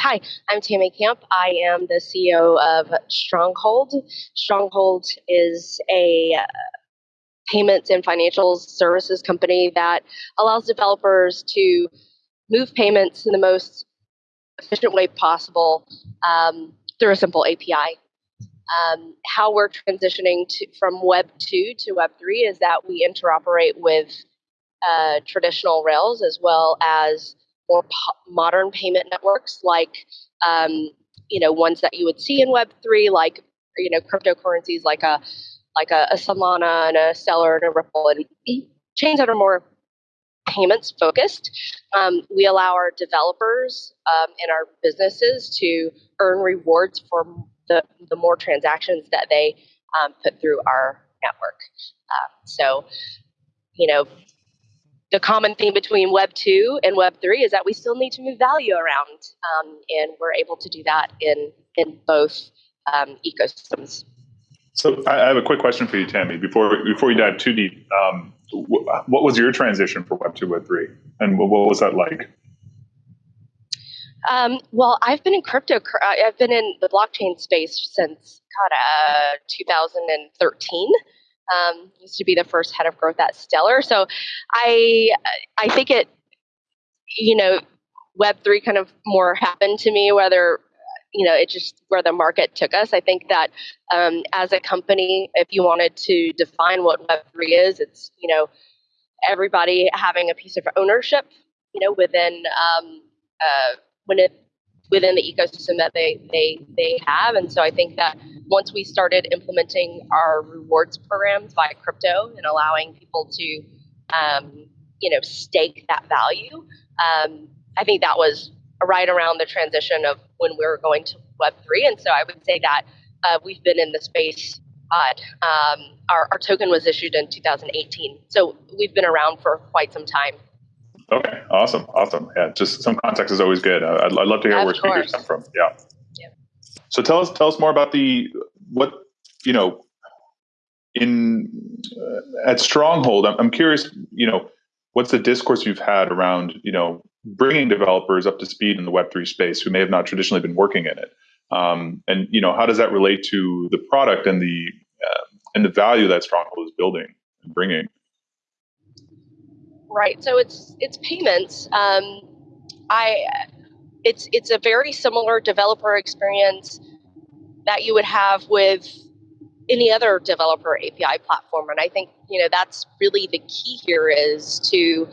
hi, I'm Tammy Camp. I am the CEO of Stronghold. Stronghold is a uh, payments and financial services company that allows developers to move payments in the most efficient way possible um, through a simple API. Um, how we're transitioning to, from Web 2 to Web 3 is that we interoperate with uh, traditional Rails as well as more modern payment networks like um, you know ones that you would see in Web 3 like you know cryptocurrencies like a like a, a Solana and a Stellar and a Ripple and chains that are more payments focused. Um, we allow our developers um, and our businesses to earn rewards for the, the more transactions that they um, put through our network. Um, so, you know, the common theme between Web 2 and Web 3 is that we still need to move value around, um, and we're able to do that in, in both um, ecosystems. So I have a quick question for you, Tammy. Before before we dive too deep, um, what was your transition from Web two Web three, and what was that like? Um, well, I've been in crypto. Uh, I've been in the blockchain space since God, uh, 2013. Um, used to be the first head of growth at Stellar. So, I I think it, you know, Web three kind of more happened to me. Whether you know, it just where the market took us. I think that um, as a company, if you wanted to define what Web3 is, it's, you know, everybody having a piece of ownership, you know, within, um, uh, when it, within the ecosystem that they, they, they have. And so I think that once we started implementing our rewards programs via crypto and allowing people to, um, you know, stake that value, um, I think that was right around the transition of when we were going to Web3. And so I would say that uh, we've been in the space. Um, our, our token was issued in 2018. So we've been around for quite some time. Okay, awesome, awesome. Yeah, just some context is always good. I'd, I'd love to hear of where course. speakers come from. Yeah. yeah. So tell us, tell us more about the what you know in uh, at Stronghold. I'm, I'm curious. You know, what's the discourse you've had around you know bringing developers up to speed in the Web3 space who may have not traditionally been working in it. Um, and you know, how does that relate to the product and the uh, and the value that Stronghold is building and bringing? Right. So it's it's payments. Um, I it's it's a very similar developer experience that you would have with any other developer API platform, and I think you know that's really the key here is to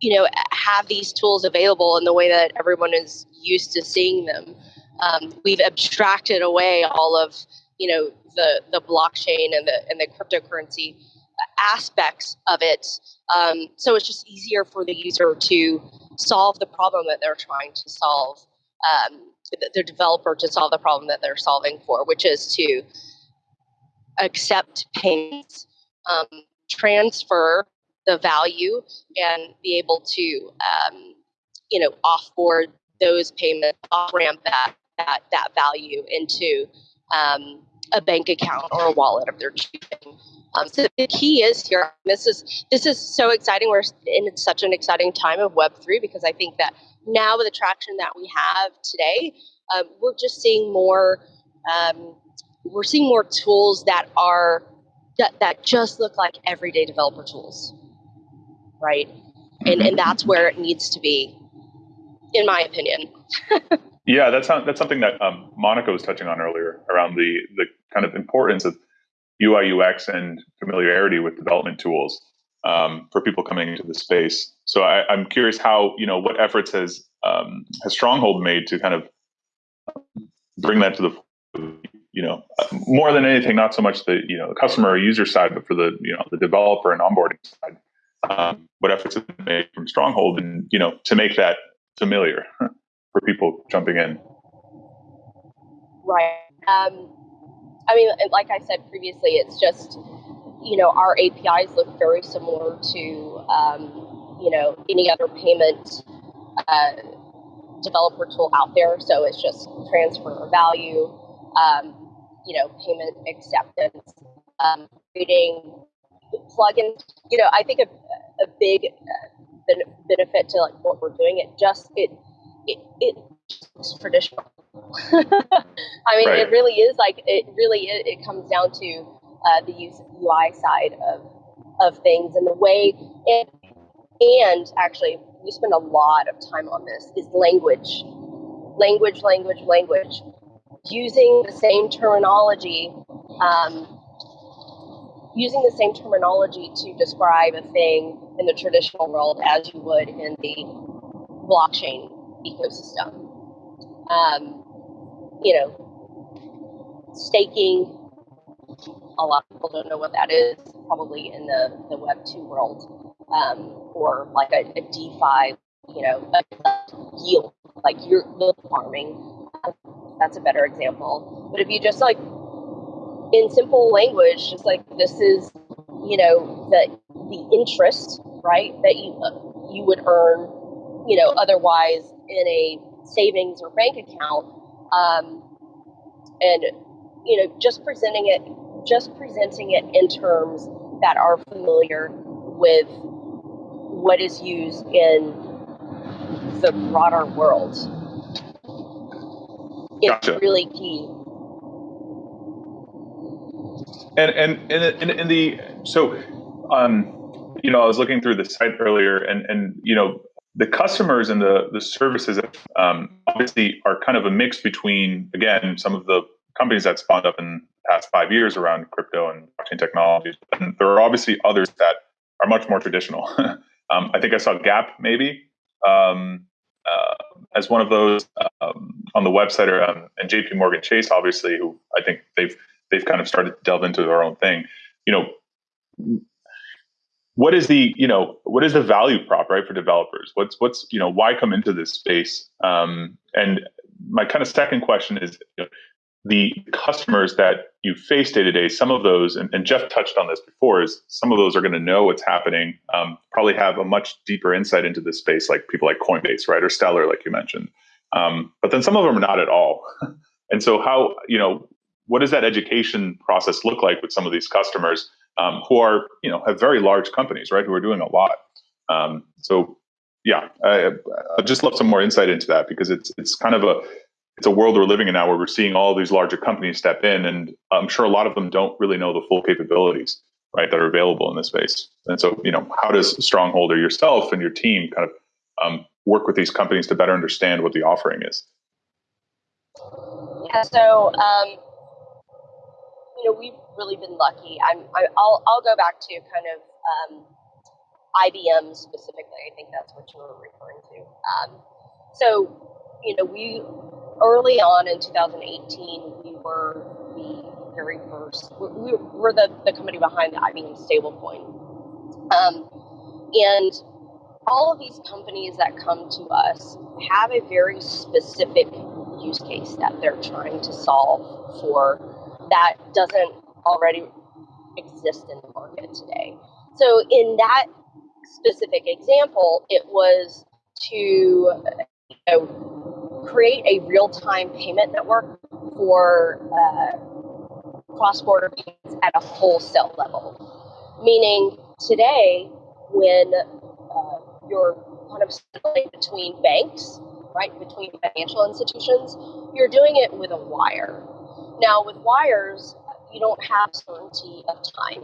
you know have these tools available in the way that everyone is used to seeing them um, we've abstracted away all of you know the the blockchain and the and the cryptocurrency aspects of it um, so it's just easier for the user to solve the problem that they're trying to solve um, the developer to solve the problem that they're solving for which is to accept payments um, transfer the value and be able to, um, you know, offboard those payments, off ramp that, that, that value into um, a bank account or a wallet of their choosing. Um, so the key is here. This is this is so exciting. We're in such an exciting time of Web three because I think that now with the traction that we have today, um, we're just seeing more. Um, we're seeing more tools that are that, that just look like everyday developer tools right? And and that's where it needs to be, in my opinion. yeah, that's that's something that um, Monica was touching on earlier around the the kind of importance of UI UX and familiarity with development tools um, for people coming into the space. So I, am curious how you know what efforts has um, has Stronghold made to kind of bring that to the you know more than anything, not so much the you know the customer or user side, but for the you know the developer and onboarding side um, what efforts have been made from Stronghold, and you know, to make that familiar for people jumping in. Right. Um, I mean, like I said previously, it's just you know our APIs look very similar to um, you know any other payment uh, developer tool out there. So it's just transfer of value, um, you know, payment acceptance, um, creating plugin. You know, I think a, a big uh, benefit to like what we're doing. It just it it it traditional. I mean, right. it really is like it really is, it comes down to uh, the use UI side of of things and the way and and actually we spend a lot of time on this is language, language, language, language, using the same terminology. Um, using the same terminology to describe a thing in the traditional world as you would in the blockchain ecosystem. Um, you know, staking, a lot of people don't know what that is, probably in the, the Web 2 world, um, or like a, a DeFi, you know, yield, like you're farming. That's a better example. But if you just like, in simple language, just like this is, you know, the the interest, right, that you uh, you would earn, you know, otherwise in a savings or bank account, um, and you know, just presenting it just presenting it in terms that are familiar with what is used in the broader world. It's gotcha. really key. And and in, in, in the so um you know I was looking through the site earlier and and you know the customers and the the services um, obviously are kind of a mix between again some of the companies that spawned up in the past five years around crypto and blockchain technologies. And there are obviously others that are much more traditional. um, I think I saw Gap maybe um, uh, as one of those um, on the website, or, um, and J.P. Morgan Chase, obviously, who I think they've they've kind of started to delve into their own thing. You know, what is the you know what is the value prop right for developers? What's what's you know why come into this space? Um, and my kind of second question is. You know, the customers that you face day to day, some of those, and, and, Jeff touched on this before, is some of those are going to know what's happening, um, probably have a much deeper insight into this space, like people like Coinbase, right, or Stellar, like you mentioned. Um, but then some of them are not at all. and so, how you know, what does that education process look like with some of these customers um, who are, you know, have very large companies, right, who are doing a lot? Um, so, yeah, I, just love some more insight into that because it's it's kind of a it's a world we're living in now where we're seeing all these larger companies step in, and I'm sure a lot of them don't really know the full capabilities, right, that are available in this space. And so, you know, how does Stronghold or yourself and your team kind of um, work with these companies to better understand what the offering is? Yeah, so um, you know, we've really been lucky. I'm, I, will I'll go back to kind of um, IBM specifically. I think that's what you were referring to. Um, so, you know, we early on in 2018, we were the very first, we were the, the company behind the IBM stablecoin. Um, and all of these companies that come to us have a very specific use case that they're trying to solve for that doesn't already exist in the market today. So, in that specific example, it was to you know, create a real-time payment network for uh, cross-border payments at a wholesale level. Meaning today, when uh, you're kind of between banks, right, between financial institutions, you're doing it with a wire. Now, with wires, you don't have certainty of time.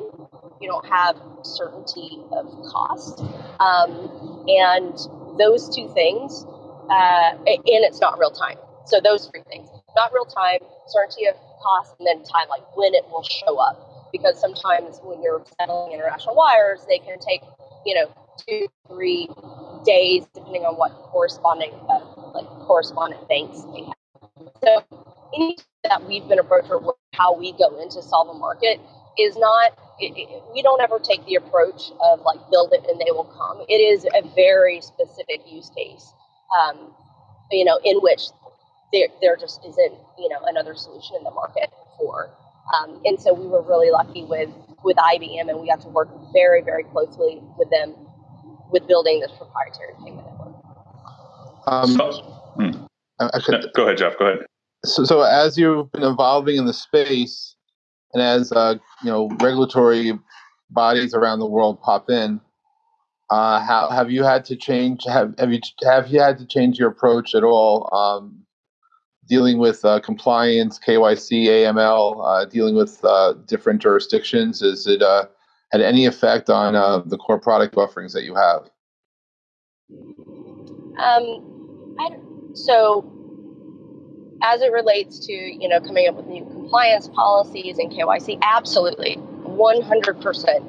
You don't have certainty of cost. Um, and those two things uh, and it's not real time. So those three things: not real time, certainty of cost, and then time, like when it will show up. Because sometimes when you're settling international wires, they can take you know two, three days, depending on what corresponding uh, like correspondent banks they have. So anything that we've been approached with how we go into solve a market is not it, it, we don't ever take the approach of like build it and they will come it is a very specific use case um, you know, in which there, there just isn't, you know, another solution in the market for. Um, and so we were really lucky with, with IBM and we got to work very, very closely with them with building this proprietary payment network. Um, so, hmm. I, could, go ahead, Jeff. Go ahead. So, so as you've been evolving in the space, and as uh, you know, regulatory bodies around the world pop in, Uh, how have you had to change? Have have you have you had to change your approach at all? Um, dealing with uh, compliance, KYC, AML, uh, dealing with uh, different jurisdictions. Is it uh, had any effect on the core product offerings that you have? Um, I, so as it relates to you know coming up with new compliance policies and KYC, absolutely, one hundred percent.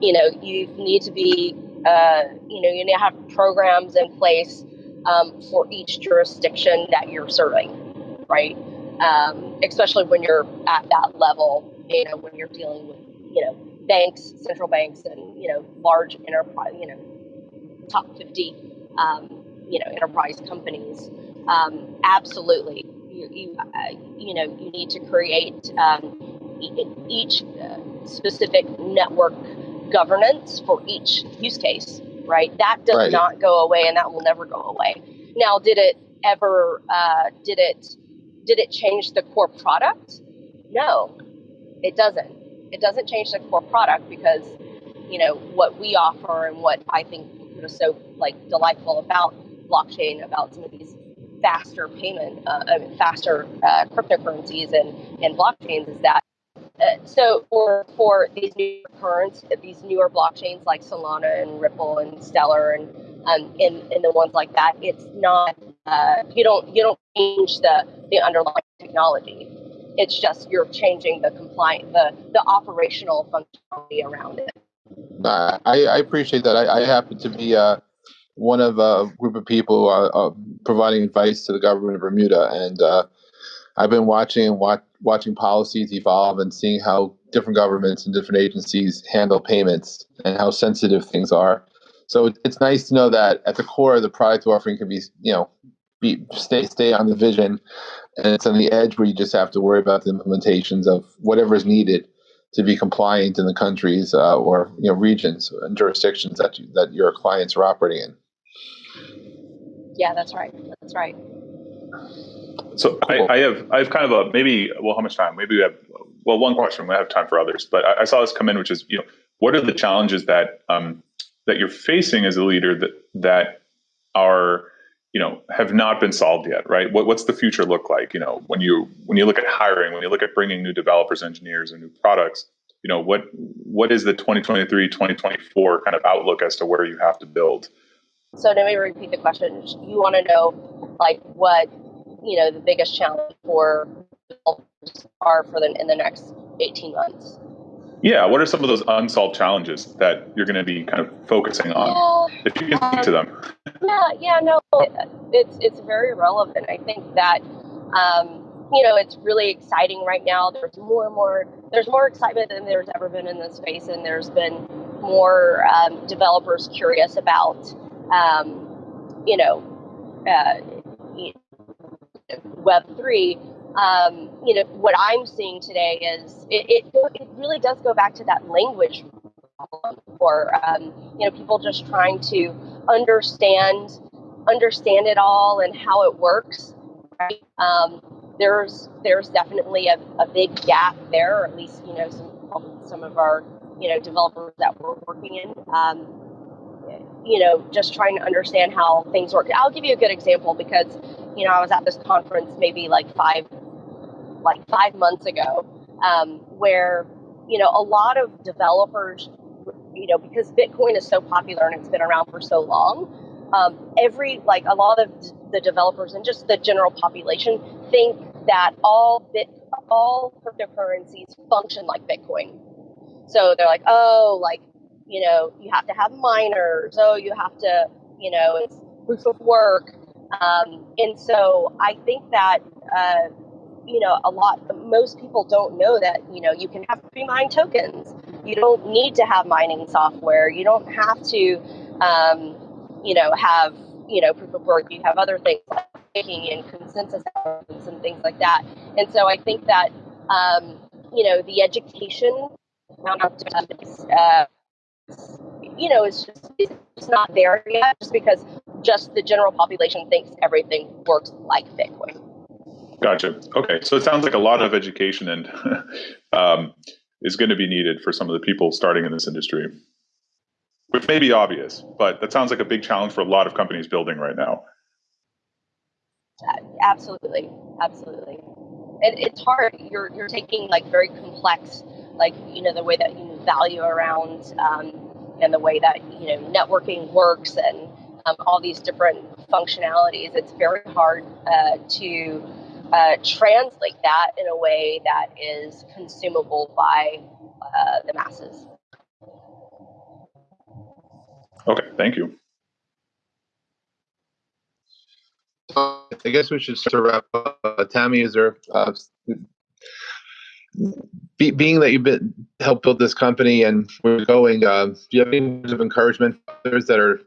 You know, you need to be uh, you know, you need to have programs in place um, for each jurisdiction that you're serving, right? Um, especially when you're at that level, you know, when you're dealing with, you know, banks, central banks, and you know, large enterprise, you know, top 50, um, you know, enterprise companies. Um, absolutely, you, you, uh, you know, you need to create um, each uh, specific network governance for each use case, right? That does right. not go away, and that will never go away. Now, did it ever? Uh, did it? Did it change the core product? No, it doesn't. It doesn't change the core product because you know what we offer and what I think is so like delightful about blockchain, about some of these faster payment, uh, faster uh, cryptocurrencies and and blockchains is that uh, so for for these new currents, these newer blockchains like Solana and Ripple and Stellar and um, and, and the ones like that, it's not uh, you don't you don't change the the underlying technology. It's just you're changing the compliant the the operational functionality around it. I, I appreciate that. I, I happen to be uh, one of a group of people who are uh, providing advice to the government of Bermuda, and uh, I've been watching and watch, watching policies evolve and seeing how different governments and different agencies handle payments and how sensitive things are. So it's nice to know that at the core, of the product offering can be, you know, be stay stay on the vision, and it's on the edge where you just have to worry about the implementations of whatever is needed to be compliant in the countries uh, or you know regions and jurisdictions that you, that your clients are operating in. Yeah, that's right. That's right. So cool. I, I, have I have kind of a maybe well how much time maybe we have well one question we have time for others but I, I saw this come in which is you know what are the challenges that um, that you're facing as a leader that that are you know have not been solved yet right what, what's the future look like you know when you when you look at hiring when you look at bringing new developers engineers and new products you know what what is the 2023 2024 kind of outlook as to where you have to build so let me repeat the question. You want to know like what you know the biggest challenge for developers are for the in the next 18 months? Yeah what are some of those unsolved challenges that you're going to be kind of focusing on yeah, if you can speak to them? yeah yeah no it's it's very relevant. I think that um, you know it's really exciting right now. There's more and more there's more excitement than there's ever been in this space and there's been more um, developers curious about um, you know uh, Web3, um, you know, what I'm seeing today is it, it, it, really does go back to that language problem for, um, you know, people just trying to understand, understand it all and how it works, right? Um, there's, there's definitely a, a big gap there, or at least, you know, some, some of our, you know, developers that we're working in, um, you know, just trying to understand how things work. I'll give you a good example because you know, I was at this conference maybe like five, like five months ago, um, where you know a lot of developers, you know, because Bitcoin is so popular and it's been around for so long. Um, every like a lot of the developers and just the general population think that all bit all cryptocurrencies function like Bitcoin. So they're like, oh, like you know, you have to have miners. Oh, you have to, you know, it's proof of work. Um, and so I think that, uh, you know, a lot, most people don't know that, you know, you can have pre mined tokens. You don't need to have mining software. You don't have to, um, you know, have, you know, proof of work. You have other things like staking and consensus and things like that. And so I think that, um, you know, the education uh, you know, it's just it's not there yet, just because just the general population thinks everything works like Bitcoin. Gotcha. Okay, so it sounds like a lot of education and um, is going to be needed for some of the people starting in this industry. which may be obvious, but that sounds like a big challenge for a lot of companies building right now. Absolutely, absolutely. And it's hard. You're you're taking like very complex, like you know the way that you value around um, and the way that you know networking works and um, all these different functionalities. It's very hard uh, to uh, translate that in a way that is consumable by uh, the masses. Okay, thank you. I guess we should sort of wrap up. Uh, Tammy, is there, uh, be, being that you've been helped build this company and we're going, uh, do you have any words of encouragement for others that are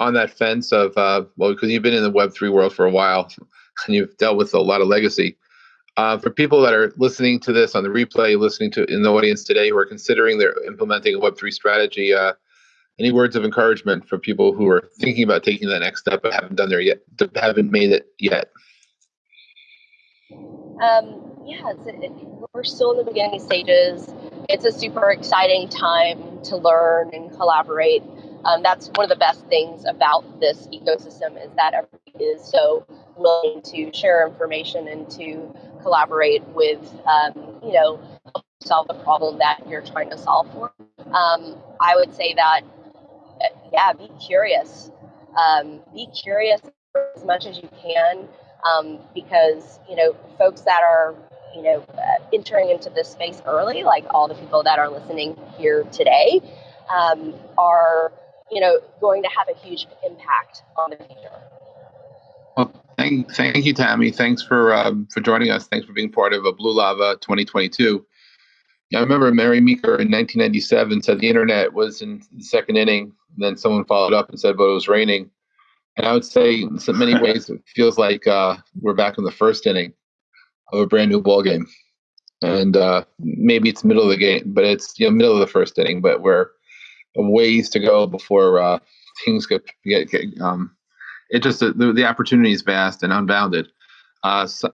on that fence of, uh, well, because you've been in the Web3 world for a while and you've dealt with a lot of legacy. Uh, for people that are listening to this on the replay, listening to in the audience today who are considering they're implementing a Web3 strategy, uh, any words of encouragement for people who are thinking about taking that next step but haven't done there yet, haven't made it yet? Um, yeah, it, we're still in the beginning stages. It's a super exciting time to learn and collaborate. Um, that's one of the best things about this ecosystem is that everybody is so willing to share information and to collaborate with, um, you know, solve the problem that you're trying to solve for. Um, I would say that yeah, be curious. Um, be curious as much as you can um, because, you know, folks that are, you know, uh, entering into this space early, like all the people that are listening here today, um, are, you know, going to have a huge impact on the future. Well, thank, thank you, Tammy. Thanks for um, for joining us. Thanks for being part of a Blue Lava 2022. I remember Mary Meeker in 1997 said the internet was in the second inning. And then someone followed up and said, but it was raining. And I would say, in so many ways, it feels like uh, we're back in the first inning of a brand new ball game. And uh, maybe it's middle of the game, but it's you know middle of the first inning. But we're ways to go before uh, things get get, get um, it just the, the opportunity is vast and unbounded. Uh, so